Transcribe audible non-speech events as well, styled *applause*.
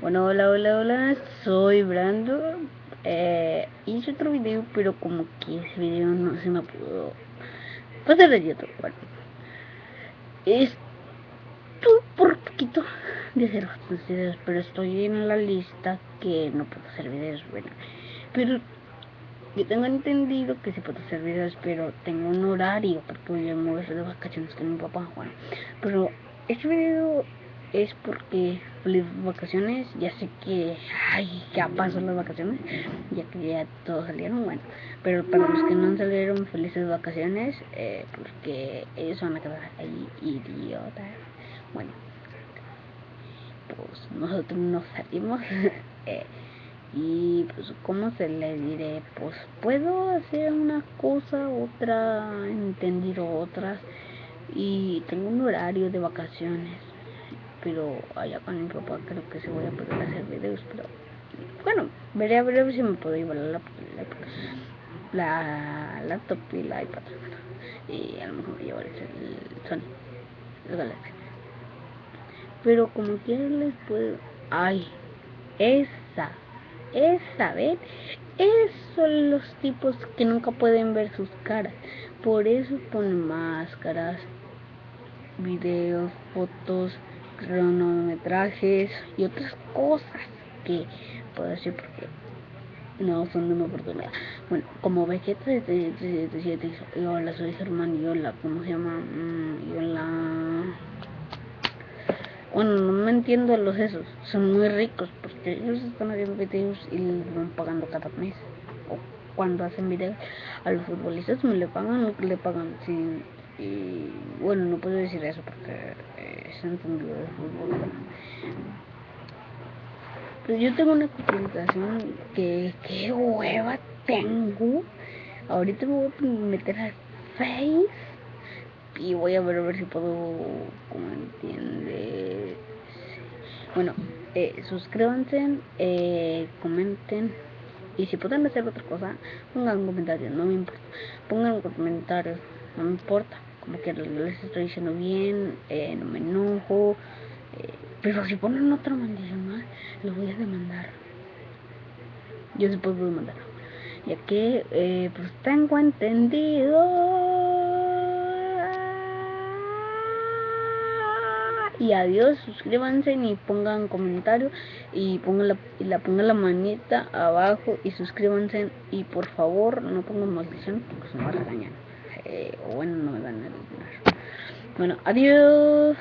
bueno, hola, hola, hola, soy Brando. Eh, hice otro video, pero como que ese video no se me pudo pasar de YouTube. Bueno, estoy por poquito de hacer videos, pero estoy en la lista que no puedo hacer videos. Bueno, pero yo tengo entendido que se puede hacer videos, pero tengo un horario porque voy a mover de vacaciones con mi papá. Bueno, pero este video es porque feliz vacaciones. Ya sé que ay, ya pasó las vacaciones, ya que ya todos salieron. Bueno, pero para los que no salieron, felices vacaciones, eh, porque ellos van a quedar ahí idiotas. Bueno, pues nosotros nos salimos. *laughs* eh, y pues cómo se le diré pues puedo hacer una cosa otra entender otras y tengo un horario de vacaciones pero allá con mi papá creo que se voy a poder hacer videos pero bueno veré a ver si me puedo llevar la la, laptop y la iPad. Y a lo mejor me llevaré el Sony el Galaxy. Pero como quieran les puedo ay esa es saber, esos son los tipos que nunca pueden ver sus caras. Por eso ponen máscaras, videos, fotos, cronometrajes y otras cosas que puedo decir porque no son de una oportunidad. Bueno, como Vegeta de 77 y hola, soy Germán y hola, ¿cómo se llama? Mm, y hola bueno, no me entiendo los esos, son muy ricos porque ellos están haciendo videos y les van pagando cada mes. O cuando hacen videos a los futbolistas me le pagan lo que le pagan. Sí, y bueno, no puedo decir eso porque eh, es entendido de fútbol. Pues yo tengo una comunicación que, qué hueva tengo. Ahorita me voy a meter a Face y voy a ver a ver si puedo como entiende bueno eh, suscríbanse eh, comenten y si pueden hacer otra cosa pongan un comentario no me importa pongan un comentario no me importa como que les estoy diciendo bien eh, no me enojo eh, pero si ponen otra maldición más lo voy a demandar. Yo después voy a demandar. Ya que eh, pues tengo entendido y adiós, suscríbanse y pongan comentario y pongan la, y la pongan la manita abajo y suscríbanse y por favor no pongan maldición porque se me regañar eh, bueno no me van a regañar bueno adiós